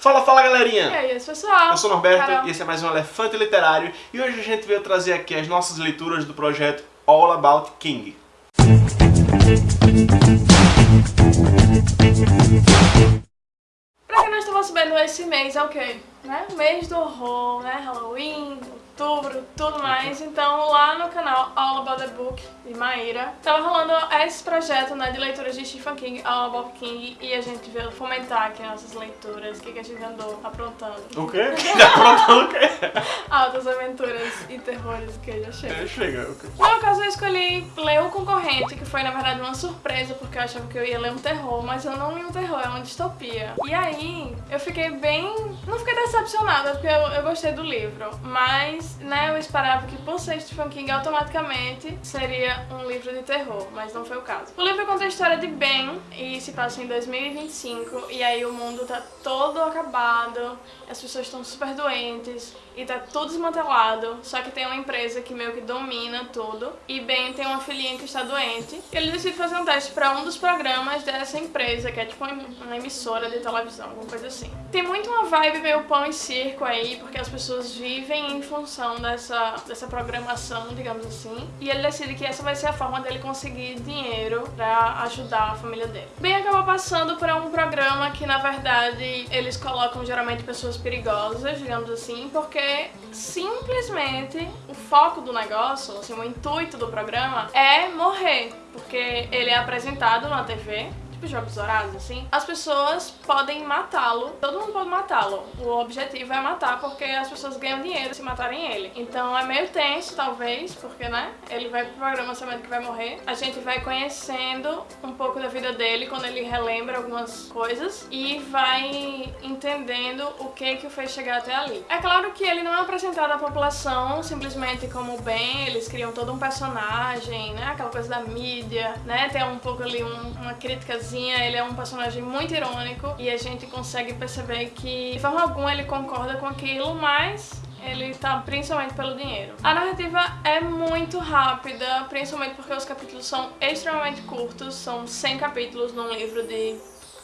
Fala, fala galerinha! E aí, pessoal? Eu sou o Norberto Carol. e esse é mais um Elefante Literário e hoje a gente veio trazer aqui as nossas leituras do projeto All About King. Pra quem não estava sabendo, esse mês é o quê? Né? Mês do horror, né? Halloween, outubro, tudo mais. Então lá no canal All About the Book de Maíra, tava rolando esse projeto né, de leituras de Stephen King, All About King, e a gente veio fomentar aqui nossas leituras, o que, que a gente andou aprontando. O quê? Aprontando o quê? Altas aventuras e terrores que já chega. É, Chega. o quê? No caso, eu escolhi ler o concorrente, que foi na verdade uma surpresa, porque eu achava que eu ia ler um terror, mas eu não li um terror, é uma distopia. E aí, eu fiquei bem. Não fiquei decepcionada, porque eu, eu gostei do livro, mas, né, eu esperava que por ser Stephen King automaticamente seria um livro de terror, mas não foi o caso. O livro conta a história de Ben e se passa em 2025, e aí o mundo tá todo acabado, as pessoas estão super doentes e tá tudo desmantelado, só que tem uma empresa que meio que domina tudo. E Ben tem uma filhinha que está doente. E ele decide fazer um teste para um dos programas dessa empresa, que é tipo uma emissora de televisão, alguma coisa assim. Tem muito uma vibe meio pão e circo aí, porque as pessoas vivem em função dessa, dessa programação, digamos assim. E ele decide que essa vai ser a forma dele conseguir dinheiro pra ajudar a família dele. Ben acaba passando por um programa que, na verdade, eles colocam geralmente pessoas perigosas, digamos assim, porque simplesmente o foco do negócio, assim, o intuito do programa é morrer, porque ele é apresentado na TV tipo jogos horários, assim, as pessoas podem matá-lo, todo mundo pode matá-lo. O objetivo é matar porque as pessoas ganham dinheiro se matarem ele. Então é meio tenso, talvez, porque, né, ele vai pro programa sabendo que vai morrer. A gente vai conhecendo um pouco da vida dele quando ele relembra algumas coisas e vai entendendo o que que o fez chegar até ali. É claro que ele não é apresentado à população simplesmente como bem, eles criam todo um personagem, né, aquela coisa da mídia, né, tem um pouco ali um- uma ele é um personagem muito irônico e a gente consegue perceber que de forma alguma ele concorda com aquilo, mas ele tá principalmente pelo dinheiro. A narrativa é muito rápida, principalmente porque os capítulos são extremamente curtos, são 100 capítulos num livro de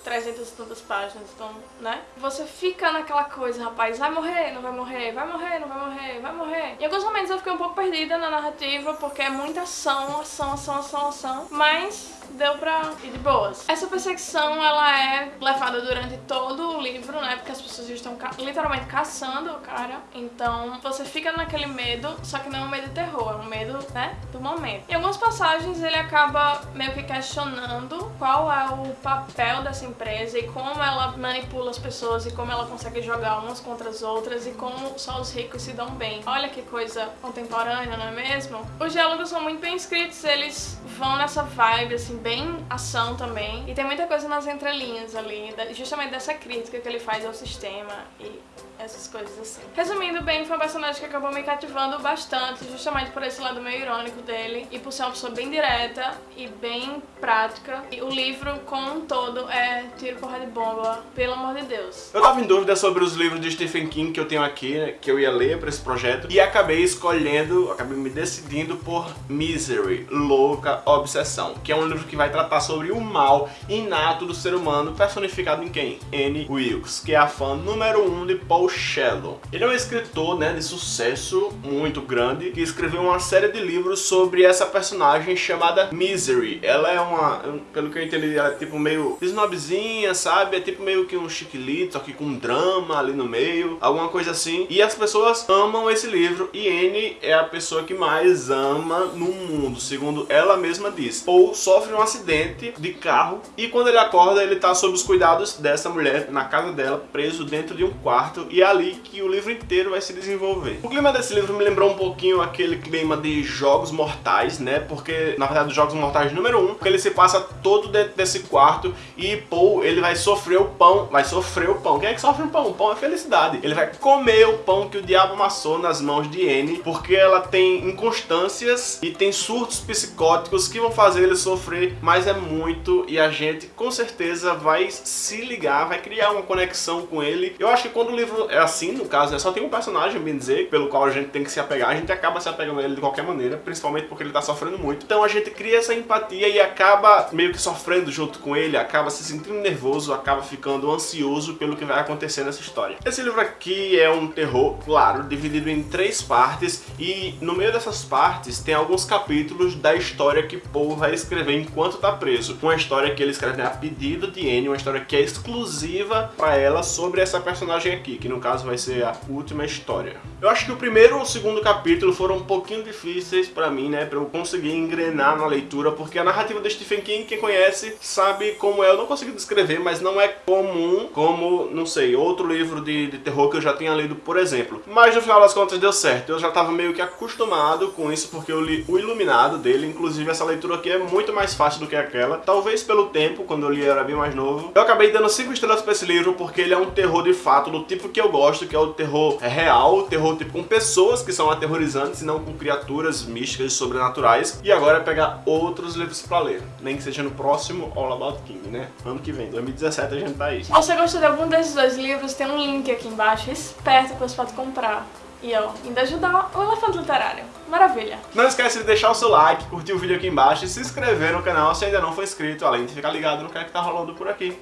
300 e tantas páginas, então, né? Você fica naquela coisa, rapaz, vai morrer, não vai morrer, vai morrer, não vai morrer, vai morrer. Em alguns momentos eu fiquei um pouco perdida na narrativa, porque é muita ação, ação, ação, ação, ação, mas deu pra ir de boas. Essa perseguição, ela é levada durante todo o livro, né? Porque as pessoas estão ca- literalmente caçando o cara, então você fica naquele medo, só que não é um medo de terror, é um medo, né, do momento. Em algumas passagens ele acaba meio que questionando qual é o papel dessa empresa e como ela manipula as pessoas e como ela consegue jogar umas contra as outras e como só os ricos se dão bem. Olha que coisa contemporânea, não é mesmo? Os diálogos são muito bem escritos, eles vão nessa vibe, assim, bem ação também. E tem muita coisa nas entrelinhas ali, justamente dessa crítica que ele faz ao sistema e essas coisas assim. Resumindo bem, foi um personagem que acabou me cativando bastante, justamente por esse lado meio irônico dele e por ser uma pessoa bem direta e bem prática. E o livro, como um todo, é tiro, porra de bomba, pelo amor de Deus. Eu tava em dúvida sobre os livros de Stephen King que eu tenho aqui, né, que eu ia ler pra esse projeto, e acabei escolhendo, acabei me decidindo por Misery, Louca Obsessão, que é um livro que vai tratar sobre o mal inato do ser humano, personificado em quem? Anne Wilkes, que é a fã número um de Paul Shello. Ele é um escritor, né, de sucesso muito grande, que escreveu uma série de livros sobre essa personagem chamada Misery. Ela é uma, pelo que eu entendi, ela é tipo meio snobzinha, sabe? É tipo meio que um chiquilito, só que com drama ali no meio, alguma coisa assim. E as pessoas amam esse livro e Anne é a pessoa que mais ama no mundo, segundo ela mesma diz. Paul sofre um acidente de carro e quando ele acorda, ele tá sob os cuidados dessa mulher na casa dela, preso dentro de um quarto e é ali que o livro inteiro vai se desenvolver. O clima desse livro me lembrou um pouquinho aquele clima de Jogos Mortais, né? Porque, na verdade, Jogos Mortais número 1, um, porque ele se passa todo dentro desse quarto e Paul, ele vai sofrer o pão, vai sofrer o pão. Quem é que sofre o pão? O pão é felicidade. Ele vai comer o pão que o diabo amassou nas mãos de Anne, porque ela tem inconstâncias e tem surtos psicóticos que vão fazer ele sofrer mas é muito e a gente com certeza vai se ligar, vai criar uma conexão com ele. Eu acho que quando o livro é assim, no caso, né, só tem um personagem, bem dizer, pelo qual a gente tem que se apegar, a gente acaba se apegando a ele de qualquer maneira, principalmente porque ele tá sofrendo muito. Então a gente cria essa empatia e acaba meio que sofrendo junto com ele, acaba se sentindo nervoso, acaba ficando ansioso pelo que vai acontecer nessa história. Esse livro aqui é um terror, claro, dividido em três partes e no meio dessas partes tem alguns capítulos da história que Poe vai escrever enquanto tá preso. Uma história que ele escreve né, a pedido de Anne, uma história que é exclusiva para ela sobre essa personagem aqui, que no caso vai ser a última história. Eu acho que o primeiro e o segundo capítulo foram um pouquinho difíceis para mim, né, para eu conseguir engrenar na leitura, porque a narrativa do Stephen King, quem conhece, sabe como é. Eu não consigo descrever, mas não é comum como, não sei, outro livro de, de terror que eu já tenha lido, por exemplo. Mas no final das contas deu certo. Eu já estava meio que acostumado com isso, porque eu li O Iluminado dele, inclusive essa leitura aqui é muito mais fácil do que aquela. Talvez pelo tempo, quando eu li era bem mais novo. Eu acabei dando 5 estrelas pra esse livro, porque ele é um terror de fato, do tipo que eu gosto, que é o terror real, o terror tipo com pessoas que são aterrorizantes e não com criaturas místicas e sobrenaturais. E agora é pegar outros livros pra ler. Nem que seja no próximo All About King, né? Ano que vem, 2017 a gente tá aí. Se você gostou de algum desses dois livros, tem um link aqui embaixo, esperto que você pode comprar. E ó, ainda ajudar o Elefante Literário. Maravilha! Não esquece de deixar o seu like, curtir o vídeo aqui embaixo e se inscrever no canal se ainda não for inscrito, além de ficar ligado no que é que tá rolando por aqui.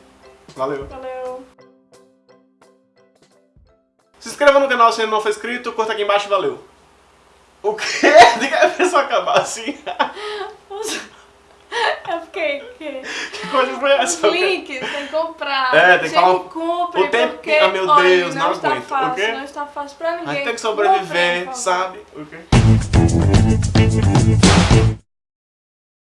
Valeu! Valeu! Inscreva no canal se ainda não for inscrito, curta aqui embaixo e valeu! O quê? Diga a pessoa acabar assim. É porque que Que coisa foi essa? os links tem que comprar. É, tem que falar o- compre, o tempo- porque, Ah, meu olha, Deus, não, não está aguento. O fácil, quê? não está fácil pra ninguém. A gente tem que sobreviver, favor. sabe? O quê?